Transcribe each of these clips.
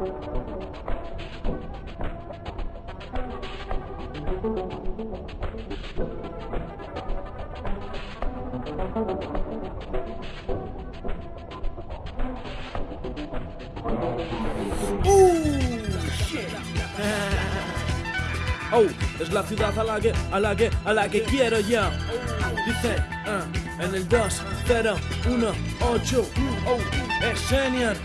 Oh, oh, es la ciudad a la que, a la que, a la que quiero yo. Dice, ah, en el 2, 0, 1, 8. Oh, es senior.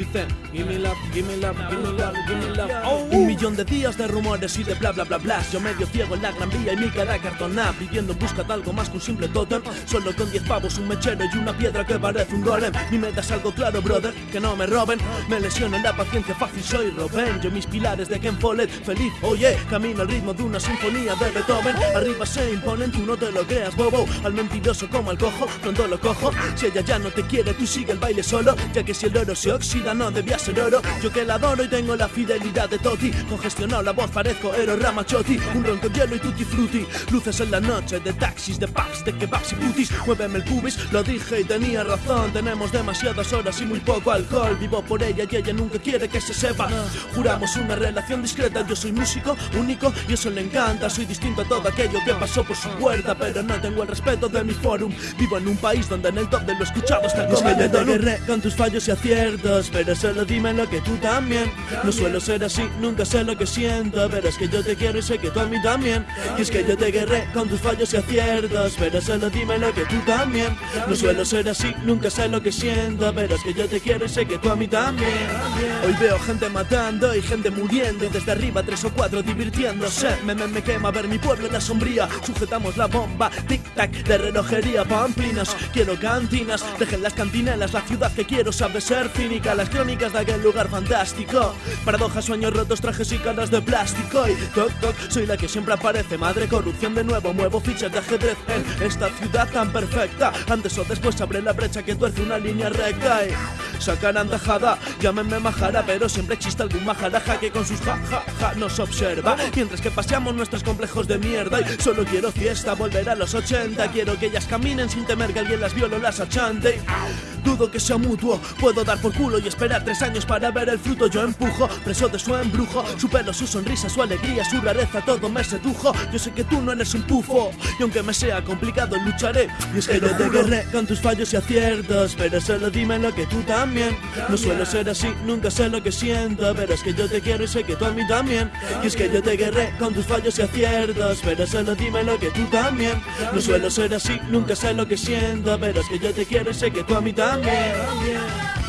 Dicen, give me love, give me love, give me love, give me love. Oh, un millón de días de rumores y de bla bla bla bla. Yo medio ciego en la gran vía y mi cara cartonada. Viviendo en busca de algo más que un simple totem. Solo con 10 pavos, un mechero y una piedra que parece un golem. Mi meta es algo claro, brother, que no me roben. Me lesiono en la paciencia fácil, soy Robin. Yo mis pilares de Ken Follett, feliz, oye. Camino al ritmo de una sinfonía de Beethoven. Arriba se imponen, tú no te lo creas, bobo. Al mentiroso como al cojo, pronto lo cojo. Si ella ya no te quiere, tú sigue el baile solo. Ya que si el oro se oxida, no debía ser oro. Yo que la adoro y tengo la fidelidad de Toti. Congestionado la voz, parezco Ero Ramachotti. Un ron con hielo y tutti frutti. Luces en la noche de taxis, de pubs, de kebabs y putis. Muéveme el pubis, lo dije y tenía razón. Tenemos demasiadas horas y muy poco alcohol. Vivo por ella y ella nunca quiere que se sepa. Juramos una relación discreta. Yo soy músico único y eso le encanta. Soy distinto a todo aquello que pasó por su puerta. Pero no tengo el respeto de mi forum. Vivo en un país donde en el top de lo escuchado está el Es que yo te comando. guerré con tus fallos y aciertos Pero solo dime lo que tú también. No suelo ser así, nunca sé lo que siento. Pero es que yo te quiero y sé que tú a mí también. Y es que yo te guerré con tus fallos y aciertos. Pero solo dime lo que tú también. No suelo ser así, nunca sé lo que siento. Pero es que yo te quiero y sé que tú a mí también. Hoy veo gente matando y gente muriendo. Y desde arriba tres o cuatro divirtiéndose. Me, me, me quema ver mi pueblo en la sombría. Sujetamos la bomba, tic-tac de relojería Pamplinas, quiero cantinas Dejen las cantinelas, la ciudad que quiero sabe ser cínica Las crónicas de aquel lugar fantástico. Paradojas, sueños rotos, trajes y caras de plástico. Y toc toc, soy la que siempre aparece. Madre corrupción de nuevo, muevo fichas de ajedrez En esta ciudad tan perfecta. Antes o después abre la brecha que tuerce una línea recta. Y sacarán tajada Llámenme majara, pero siempre existe algún majaraja Que con sus ja ja ja nos observa. Mientras que paseamos nuestros complejos de mierda Y solo quiero fiesta, volver a los 80 Quiero que ellas caminen sin temer que alguien las viole o las achante Dudo que sea mutuo, puedo dar por culo y esperar tres años para ver el fruto. Yo empujo, preso de su embrujo, su pelo, su sonrisa, su alegría, su rareza, todo me sedujo. Yo sé que tú no eres un pufo, y aunque me sea complicado, lucharé. Y es que yo te guerré con tus fallos y aciertos, pero solo dime lo que tú también. No suelo ser así, nunca sé lo que siento, pero es que yo te quiero y sé que tú a mí también. Y es que yo te guerré con tus fallos y aciertos, pero solo dime lo que tú también. No suelo ser así, nunca sé lo que siento, pero es que yo te quiero y sé que tú a mí también. Amén. Amén.